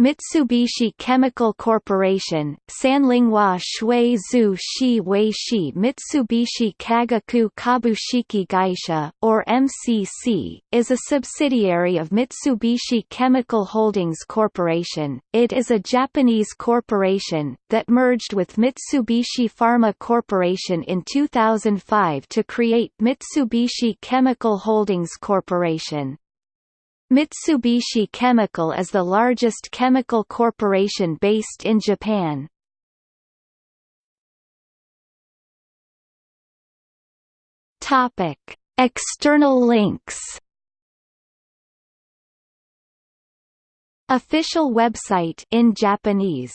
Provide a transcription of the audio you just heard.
Mitsubishi Chemical Corporation, Sanlinghua Shui Zhu Shi Wei Shi Mitsubishi Kagaku Kabushiki Gaisha, or MCC, is a subsidiary of Mitsubishi Chemical Holdings Corporation. It is a Japanese corporation, that merged with Mitsubishi Pharma Corporation in 2005 to create Mitsubishi Chemical Holdings Corporation. Mitsubishi Chemical is the largest chemical corporation based in Japan. Topic: External links. Official website in Japanese